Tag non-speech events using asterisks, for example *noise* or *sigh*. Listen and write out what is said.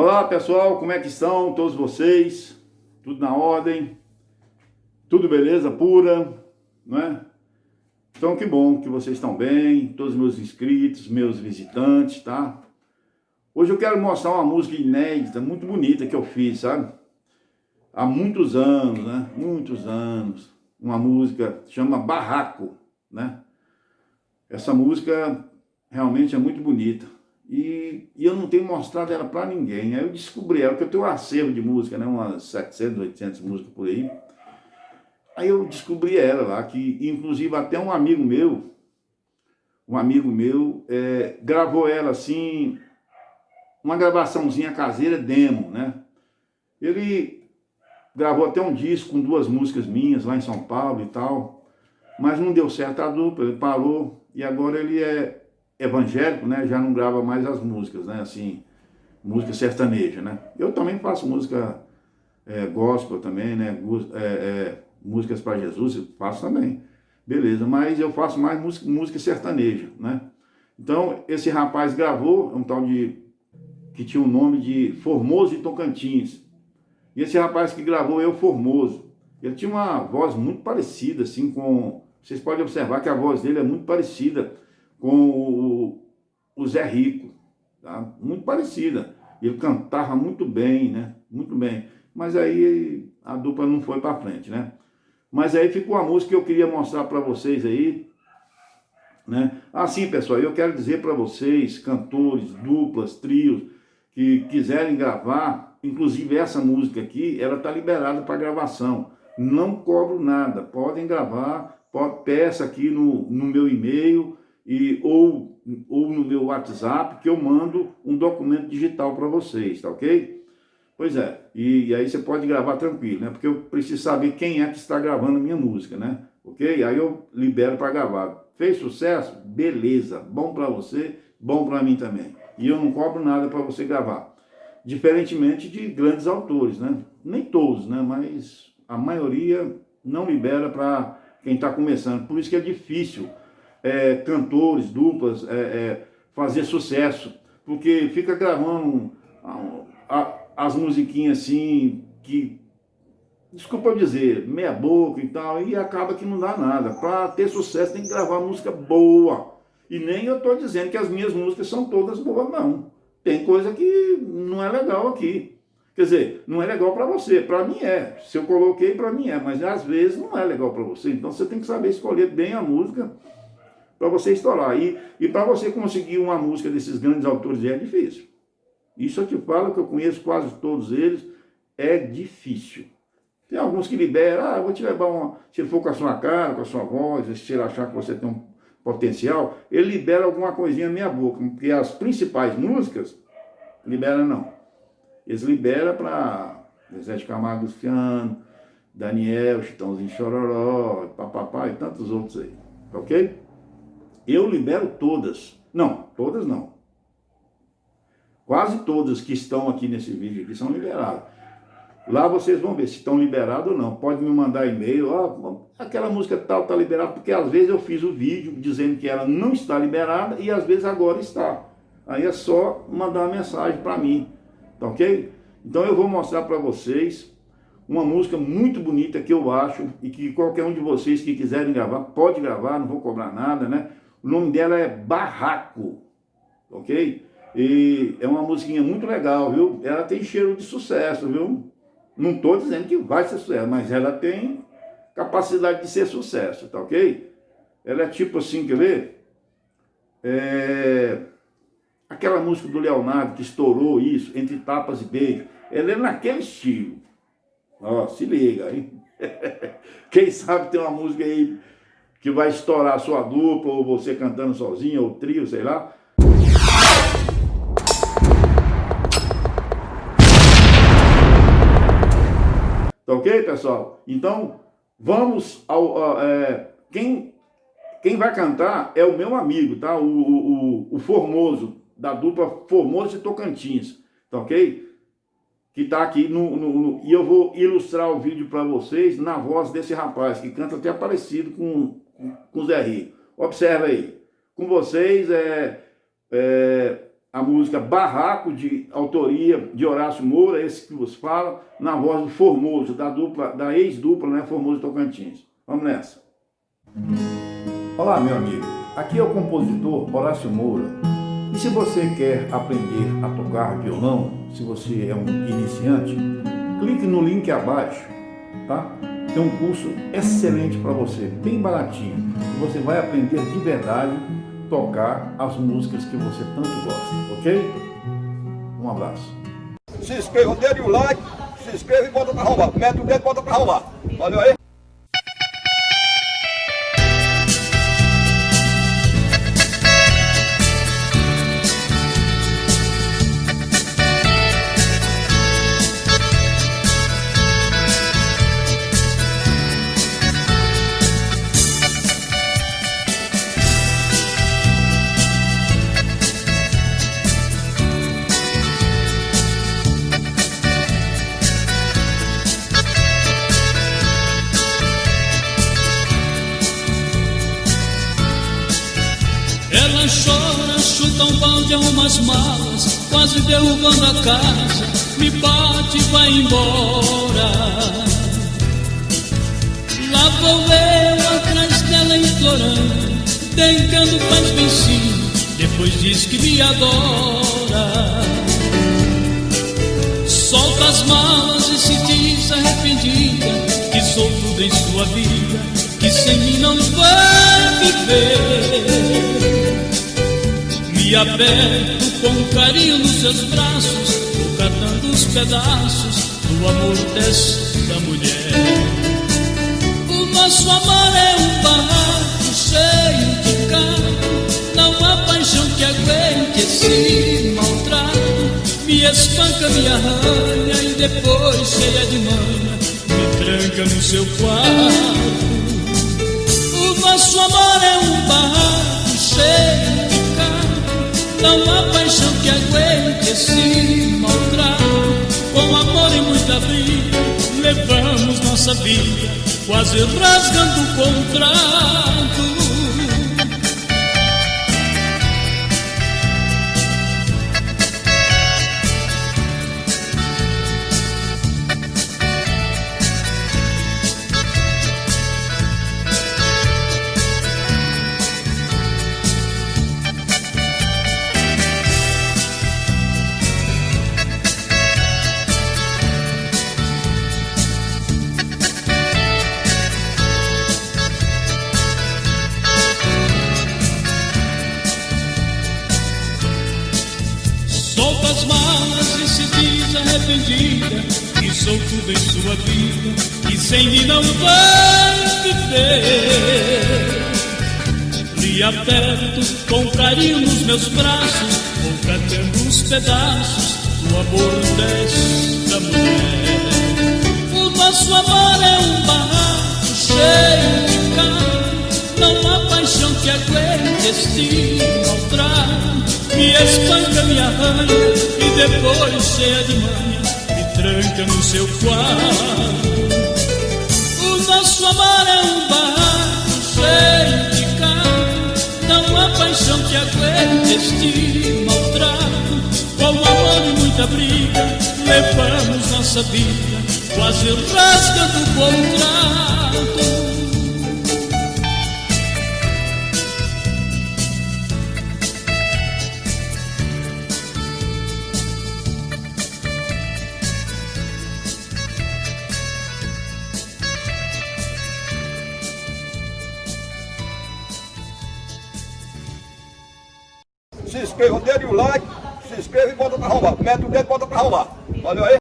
Olá pessoal, como é que estão todos vocês? Tudo na ordem? Tudo beleza pura? Não é? Então que bom que vocês estão bem, todos os meus inscritos, meus visitantes, tá? Hoje eu quero mostrar uma música inédita, muito bonita que eu fiz, sabe? Há muitos anos, né? Muitos anos. Uma música chama Barraco, né? Essa música realmente é muito bonita. E, e eu não tenho mostrado ela para ninguém. Aí eu descobri ela, porque eu tenho um acervo de música, né? umas 700, 800 músicas por aí. Aí eu descobri ela lá, que inclusive até um amigo meu, um amigo meu, é, gravou ela assim, uma gravaçãozinha caseira, demo, né? Ele gravou até um disco com duas músicas minhas lá em São Paulo e tal, mas não deu certo a dupla, ele parou e agora ele é evangélico, né, já não grava mais as músicas, né, assim, música sertaneja, né. Eu também faço música é, gospel também, né, é, é, músicas para Jesus, eu faço também, beleza, mas eu faço mais música, música sertaneja, né. Então, esse rapaz gravou, um tal de, que tinha o um nome de Formoso e Tocantins, e esse rapaz que gravou Eu Formoso, ele tinha uma voz muito parecida, assim, com, vocês podem observar que a voz dele é muito parecida com o, o Zé Rico, tá? muito parecida. Ele cantava muito bem, né? Muito bem. Mas aí a dupla não foi para frente, né? Mas aí ficou a música que eu queria mostrar para vocês aí, né? Assim, pessoal, eu quero dizer para vocês, cantores, duplas, trios, que quiserem gravar, inclusive essa música aqui, ela está liberada para gravação. Não cobro nada, podem gravar, peça aqui no, no meu e-mail, e, ou, ou no meu WhatsApp, que eu mando um documento digital para vocês, tá ok? Pois é, e, e, aí você pode gravar tranquilo, né? Porque eu preciso saber quem é que está gravando minha música, né? Ok? Aí eu libero para gravar. Fez sucesso? Beleza, bom para você, bom para mim também. E eu não cobro nada para você gravar. Diferentemente de grandes autores, né? Nem todos, né? Mas a maioria não libera para quem está começando. Por isso que é difícil é, cantores, duplas, é, é, fazer sucesso, porque fica gravando a, a, as musiquinhas assim, que, desculpa dizer, meia boca e tal, e acaba que não dá nada. Para ter sucesso tem que gravar música boa. E nem eu estou dizendo que as minhas músicas são todas boas, não. Tem coisa que não é legal aqui. Quer dizer, não é legal para você, para mim é. Se eu coloquei, para mim é, mas às vezes não é legal para você. Então você tem que saber escolher bem a música para você estourar. E, e para você conseguir uma música desses grandes autores é difícil. Isso eu te falo que eu conheço quase todos eles, é difícil. Tem alguns que liberam, ah, vou te levar uma... Se for com a sua cara, com a sua voz, se ele achar que você tem um potencial, ele libera alguma coisinha na minha boca, porque as principais músicas, libera não. Eles liberam para Zé de Camargo Luciano, Daniel, Chitãozinho Chororó, papapá e tantos outros aí, ok? Eu libero todas. Não, todas não. Quase todas que estão aqui nesse vídeo aqui são liberadas. Lá vocês vão ver se estão liberados ou não. Pode me mandar e-mail, ó, aquela música tal está liberada, porque às vezes eu fiz o vídeo dizendo que ela não está liberada e às vezes agora está. Aí é só mandar uma mensagem para mim, tá ok? Então eu vou mostrar para vocês uma música muito bonita que eu acho e que qualquer um de vocês que quiserem gravar, pode gravar, não vou cobrar nada, né? O nome dela é Barraco, ok? E é uma musiquinha muito legal, viu? Ela tem cheiro de sucesso, viu? Não estou dizendo que vai ser sucesso, mas ela tem capacidade de ser sucesso, tá ok? Ela é tipo assim, quer ver? É... Aquela música do Leonardo que estourou isso, Entre Tapas e Beijos, ela é naquele estilo. Ó, se liga, hein? *laughs* Quem sabe tem uma música aí que vai estourar a sua dupla, ou você cantando sozinho, ou trio, sei lá. Tá ok, pessoal? Então, vamos ao... é, quem, quem vai cantar é o meu amigo, tá? O, o, o Formoso, da dupla Formoso e Tocantins, tá ok? Que está aqui no, no, no, E eu vou ilustrar o vídeo para vocês na voz desse rapaz, que canta até parecido com, com o Zé Rico. Observa aí. Com vocês é, é a música Barraco, de autoria de Horácio Moura, esse que vos fala, na voz do Formoso, da dupla, da ex-dupla, né, Formoso Tocantins. Vamos nessa. Olá, meu amigo. Aqui é o compositor Horácio Moura. E se você quer aprender a tocar violão, se você é um iniciante, clique no link abaixo, tá? Tem um curso excelente para você, bem baratinho. Você vai aprender de verdade tocar as músicas que você tanto gosta, ok? Um abraço. Se inscreva, dê o like, se inscreva e bota pra arrombar. Mete o dedo e bota pra arrombar. Valeu aí? Chora, chuta um balde, arruma as malas, quase derrubando a casa, me bate e vai embora. Lá vou eu atrás dela implorando, tentando faz sim, depois diz que me adora. Solta as malas e se diz arrependida, que sou tudo em sua vida, que sem mim não vai viver. Me aperto com carinho nos seus braços, vou catando os pedaços do amor desta mulher. O nosso amor é um barraco cheio de carro, não há paixão que aguente esse maltrato. Me espanca, me arranha e depois, cheia de manha, me tranca no seu quarto. O nosso amor é um barraco cheio não há paixão que aguente esse maltrato. Com amor e muita briga, levamos nossa vida, quase rasgando o contrato. Arrependida Que sou tudo em sua vida E sem mim não vai viver Lhe aperto com carinho nos meus braços Vou catando os pedaços do amor desta mulher. O nosso amor é um barraco cheio de carro Não há paixão que aguente este maltrato me espanca, me arranha e depois, cheia de manha, tranca no seu quarto. O nosso amor é um barraco cheio de não há paixão que aguente este maltrato. Com amor e muita briga, levamos nossa vida, quase rasgando o contrato. Inscreva, dê o like, se inscreva e bota pra arrombar. Mete o dedo e bota pra arrombar. Valeu aí?